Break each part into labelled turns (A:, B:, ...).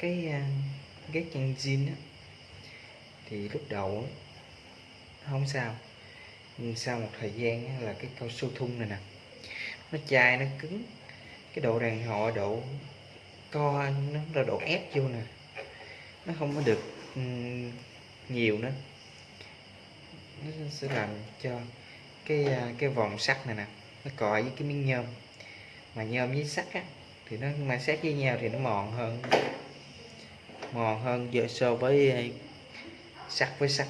A: cái ghét chân zin á thì lúc đầu không sao. Nhưng sau một thời gian á, là cái cao su thun này nè nó chai nó cứng. Cái độ đàn hồi độ co nó là độ ép vô nè nó không có được ừ, nhiều nữa. Nó sẽ làm cho cái ờ, cái vòng sắt này nè nó cọ với cái miếng nhôm. Mà nhôm với sắt á thì nó mà xét với nhau thì nó mòn hơn mòn hơn, giờ so với ờ, sắt với sắt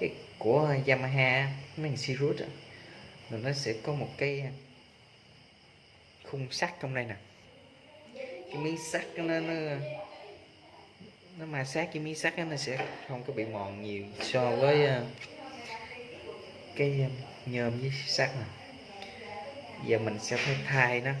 A: cái của Yamaha, mấy thằng Sirius rồi nó sẽ có một cái ờ, khung sắt trong đây nè. Cái miếng sắt nó nó nó ma sát cái miếng sắt nó sẽ không có bị mòn nhiều so với ờ, cái nhôm với sắt nè. Giờ mình sẽ phải thay nó.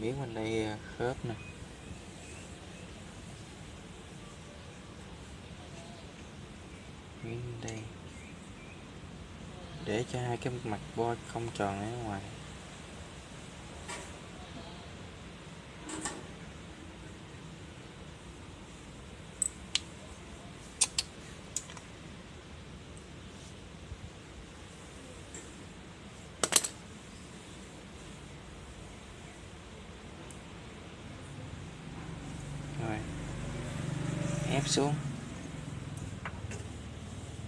A: Miếng bên đây à, khớp nè. Miếng bên đây. Để cho hai cái mặt bo không tròn ở ngoài rồi ép xuống.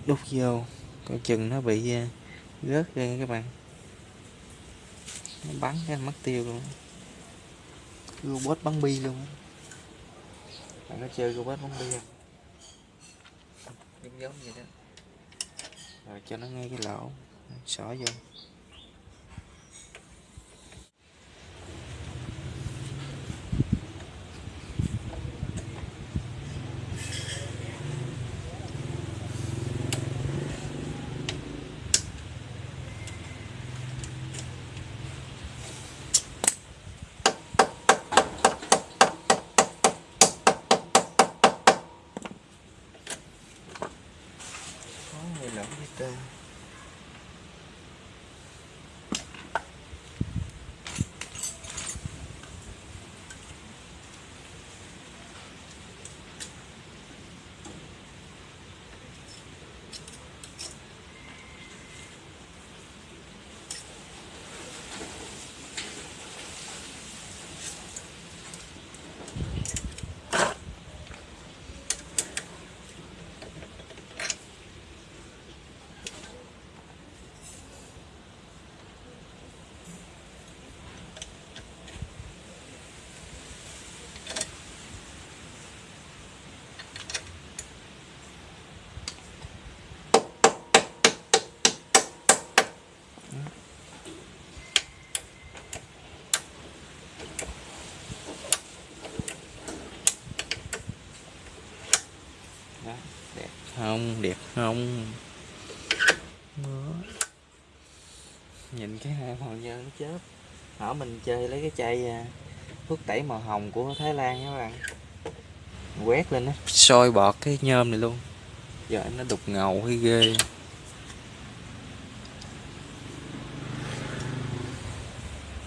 A: Đút vô coi chừng nó bị à, rớt ra các bạn. Nó bắn cái mất tiêu luôn. Robot bắn bi luôn. Bạn có chơi robot bắn bi không? Giống giống vậy đó. Rồi cho nó ngay cái lỗ xỏ vô có người lỏng với ta đó đẹp không? Đẹp không? Đó. nhìn cái hai màu nhơ nó chớp hỏi mình chơi lấy cái chai à, thuốc tẩy màu hồng của Thái Lan nha các bạn. Quét lên nó sôi bọt cái nhôm này luôn. Giờ nó đục ngầu hay ghê.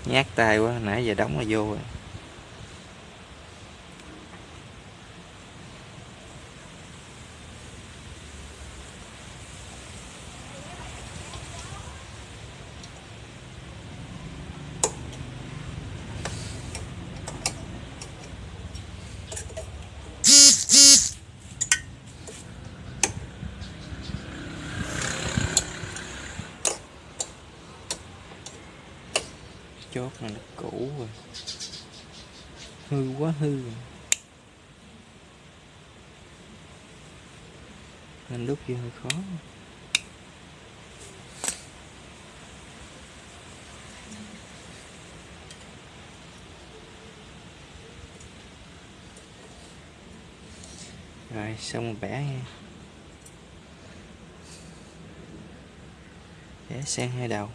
A: Nhát tay quá nãy giờ đóng là vô rồi chốt này nó cũ rồi hư. Nên lúc vô hơi khó. Rồi xong bẻ nha. Bẻ sang hai đầu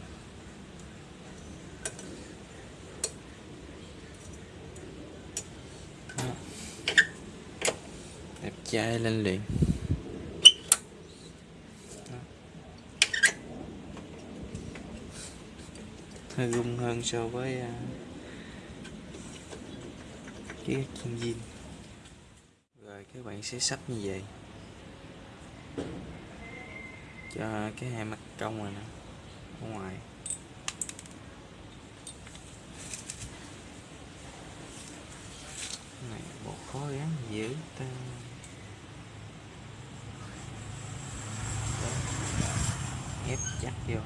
A: Đó chai lên liền. Hơi rung hơn so với uh, cái chân zin rồi các bạn sẽ sắp như vậy. Cho cái hai mặt cong rồi nè ở ngoài. Này bộ khó gắn dữ ta Đó. ép chắc vô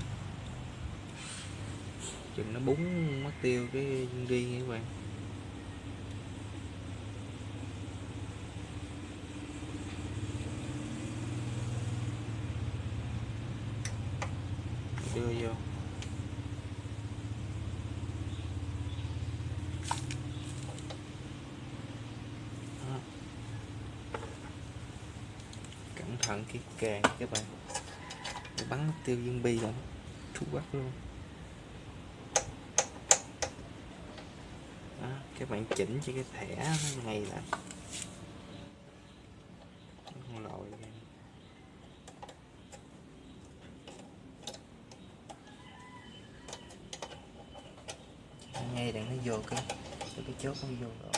A: chừng nó búng mất tiêu cái viên đi nha các bạn đưa vô. Đó. cẩn thận cái càng các bạn bắn mất tiêu dương bi rồi, thu quắc luôn. Đó, các bạn chỉnh cho cái thẻ nó ngay lại không lòi ngay đừng nó vô cái cái cái chốt nó vô rồi.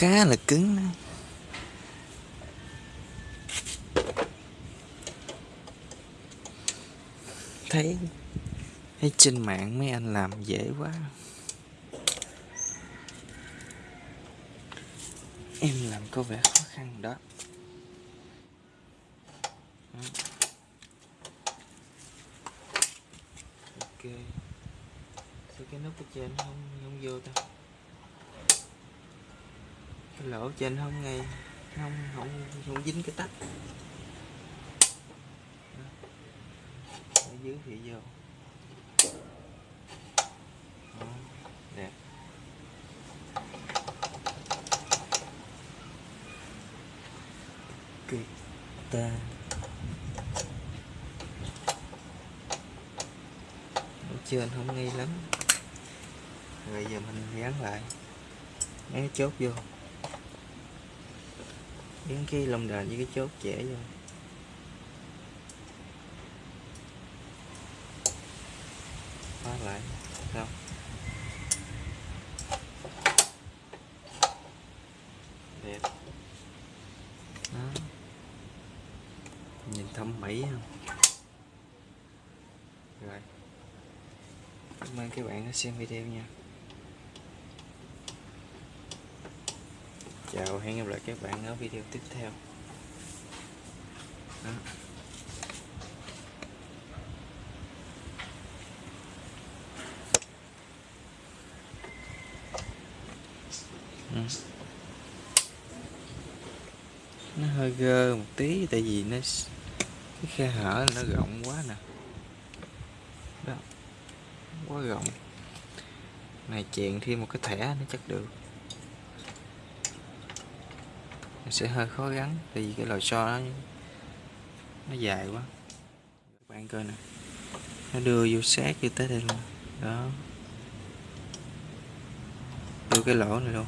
A: Khá là cứng đó. thấy thấy trên mạng mấy anh làm dễ quá. Em làm có vẻ khó khăn đó. Ok. Sao cái nút ở trên không không vô ta lỗ trên không ngay không không không dính cái tách. Ở dưới thì vô. Đó. đẹp. Ta. Ở trên không ngay lắm. Rồi giờ mình dán lại. Mấy chốt vô những cái lông đền với cái chốt trẻ vô. Khóa lại xong, đẹp. Đó. Nhìn thâm mỹ không rồi. Cảm ơn các bạn đã xem video nha. Chào, hẹn gặp lại các bạn ở video tiếp theo đó. Ừ. nó hơi gơ một tí, tại vì nó cái khe hở nó rộng quá nè đó, quá rộng này chèn thêm một cái thẻ nó chắc được nó sẽ hơi khó gắn tại vì cái lò xo nó nó dài quá. Các bạn coi nè, nó đưa vô sát vô tới đây luôn. Đó. Đưa cái lỗ này luôn.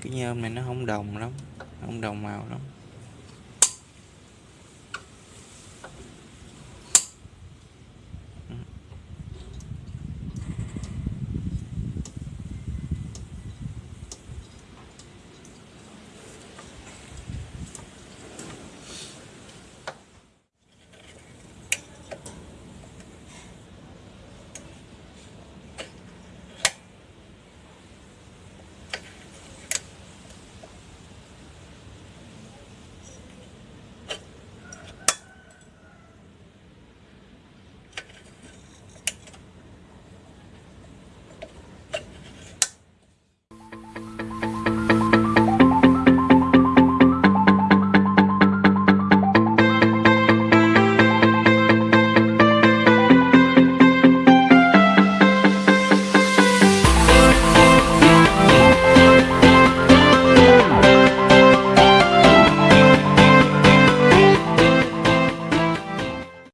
A: Cái nhôm này nó không đồng lắm, không đồng màu lắm.